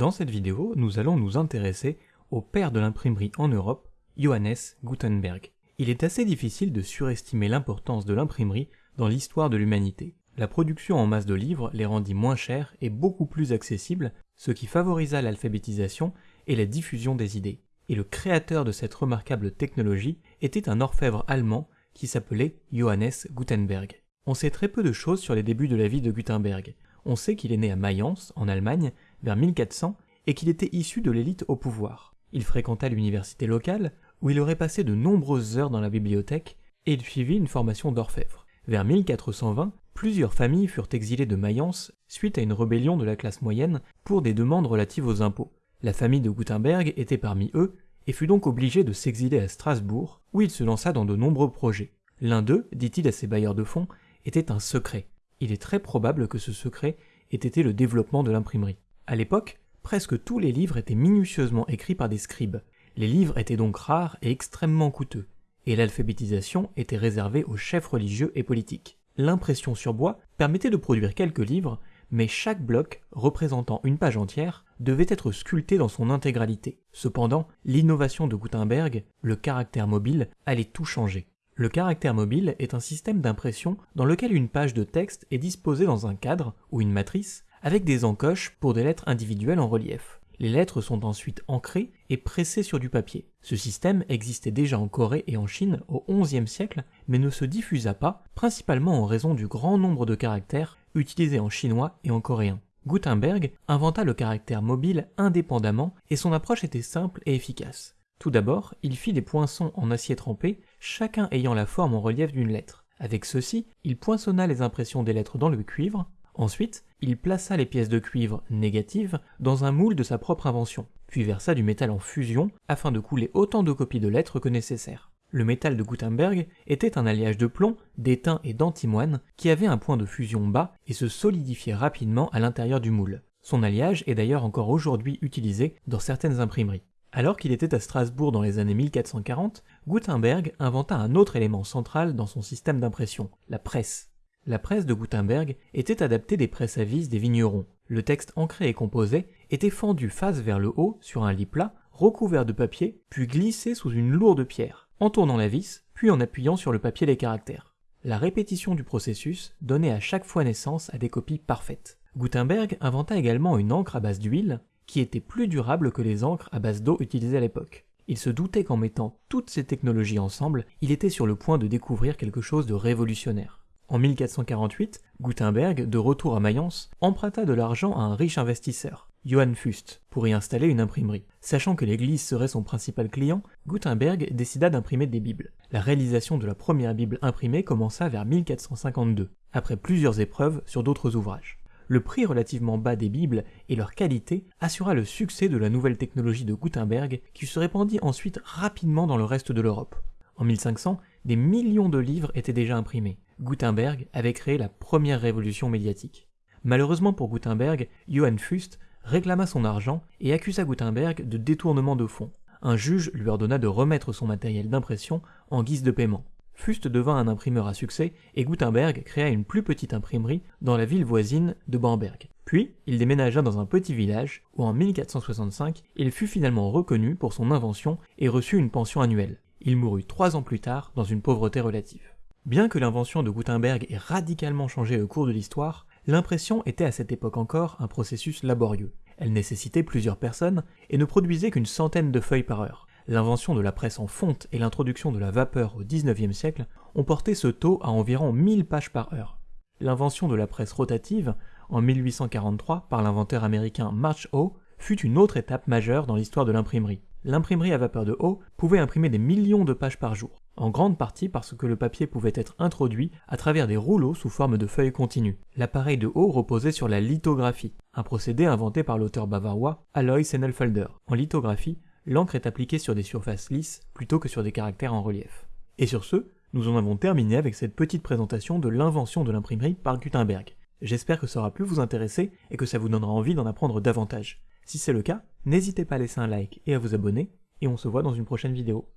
Dans cette vidéo, nous allons nous intéresser au père de l'imprimerie en Europe, Johannes Gutenberg. Il est assez difficile de surestimer l'importance de l'imprimerie dans l'histoire de l'humanité. La production en masse de livres les rendit moins chers et beaucoup plus accessibles, ce qui favorisa l'alphabétisation et la diffusion des idées. Et le créateur de cette remarquable technologie était un orfèvre allemand qui s'appelait Johannes Gutenberg. On sait très peu de choses sur les débuts de la vie de Gutenberg. On sait qu'il est né à Mayence, en Allemagne, vers 1400, et qu'il était issu de l'élite au pouvoir. Il fréquenta l'université locale, où il aurait passé de nombreuses heures dans la bibliothèque, et il suivit une formation d'orfèvre. Vers 1420, plusieurs familles furent exilées de Mayence suite à une rébellion de la classe moyenne pour des demandes relatives aux impôts. La famille de Gutenberg était parmi eux, et fut donc obligée de s'exiler à Strasbourg, où il se lança dans de nombreux projets. L'un d'eux, dit-il à ses bailleurs de fonds, était un secret. Il est très probable que ce secret ait été le développement de l'imprimerie. À l'époque, presque tous les livres étaient minutieusement écrits par des scribes. Les livres étaient donc rares et extrêmement coûteux, et l'alphabétisation était réservée aux chefs religieux et politiques. L'impression sur bois permettait de produire quelques livres, mais chaque bloc, représentant une page entière, devait être sculpté dans son intégralité. Cependant, l'innovation de Gutenberg, le caractère mobile, allait tout changer. Le caractère mobile est un système d'impression dans lequel une page de texte est disposée dans un cadre ou une matrice avec des encoches pour des lettres individuelles en relief. Les lettres sont ensuite ancrées et pressées sur du papier. Ce système existait déjà en Corée et en Chine au XIe siècle, mais ne se diffusa pas, principalement en raison du grand nombre de caractères utilisés en chinois et en coréen. Gutenberg inventa le caractère mobile indépendamment et son approche était simple et efficace. Tout d'abord, il fit des poinçons en acier trempé, chacun ayant la forme en relief d'une lettre. Avec ceci, il poinçonna les impressions des lettres dans le cuivre. Ensuite, il plaça les pièces de cuivre négatives dans un moule de sa propre invention, puis versa du métal en fusion afin de couler autant de copies de lettres que nécessaire. Le métal de Gutenberg était un alliage de plomb, d'étain et d'antimoine qui avait un point de fusion bas et se solidifiait rapidement à l'intérieur du moule. Son alliage est d'ailleurs encore aujourd'hui utilisé dans certaines imprimeries. Alors qu'il était à Strasbourg dans les années 1440, Gutenberg inventa un autre élément central dans son système d'impression, la presse. La presse de Gutenberg était adaptée des presses à vis des vignerons. Le texte ancré et composé était fendu face vers le haut sur un lit plat, recouvert de papier, puis glissé sous une lourde pierre, en tournant la vis, puis en appuyant sur le papier les caractères. La répétition du processus donnait à chaque fois naissance à des copies parfaites. Gutenberg inventa également une encre à base d'huile, qui était plus durable que les encres à base d'eau utilisées à l'époque. Il se doutait qu'en mettant toutes ces technologies ensemble, il était sur le point de découvrir quelque chose de révolutionnaire. En 1448, Gutenberg, de retour à Mayence, emprunta de l'argent à un riche investisseur, Johann Fust, pour y installer une imprimerie. Sachant que l'église serait son principal client, Gutenberg décida d'imprimer des bibles. La réalisation de la première bible imprimée commença vers 1452, après plusieurs épreuves sur d'autres ouvrages le prix relativement bas des Bibles et leur qualité assura le succès de la nouvelle technologie de Gutenberg qui se répandit ensuite rapidement dans le reste de l'Europe. En 1500, des millions de livres étaient déjà imprimés. Gutenberg avait créé la première révolution médiatique. Malheureusement pour Gutenberg, Johann Fust réclama son argent et accusa Gutenberg de détournement de fonds. Un juge lui ordonna de remettre son matériel d'impression en guise de paiement. Fust devint un imprimeur à succès et Gutenberg créa une plus petite imprimerie dans la ville voisine de Bamberg. Puis, il déménagea dans un petit village où en 1465, il fut finalement reconnu pour son invention et reçut une pension annuelle. Il mourut trois ans plus tard dans une pauvreté relative. Bien que l'invention de Gutenberg ait radicalement changé le cours de l'histoire, l'impression était à cette époque encore un processus laborieux. Elle nécessitait plusieurs personnes et ne produisait qu'une centaine de feuilles par heure. L'invention de la presse en fonte et l'introduction de la vapeur au XIXe siècle ont porté ce taux à environ 1000 pages par heure. L'invention de la presse rotative, en 1843 par l'inventeur américain March Howe, fut une autre étape majeure dans l'histoire de l'imprimerie. L'imprimerie à vapeur de Howe pouvait imprimer des millions de pages par jour, en grande partie parce que le papier pouvait être introduit à travers des rouleaux sous forme de feuilles continues. L'appareil de Howe reposait sur la lithographie, un procédé inventé par l'auteur bavarois Alois Sennelfelder. En lithographie, l'encre est appliquée sur des surfaces lisses plutôt que sur des caractères en relief. Et sur ce, nous en avons terminé avec cette petite présentation de l'invention de l'imprimerie par Gutenberg. J'espère que ça aura pu vous intéresser et que ça vous donnera envie d'en apprendre davantage. Si c'est le cas, n'hésitez pas à laisser un like et à vous abonner, et on se voit dans une prochaine vidéo.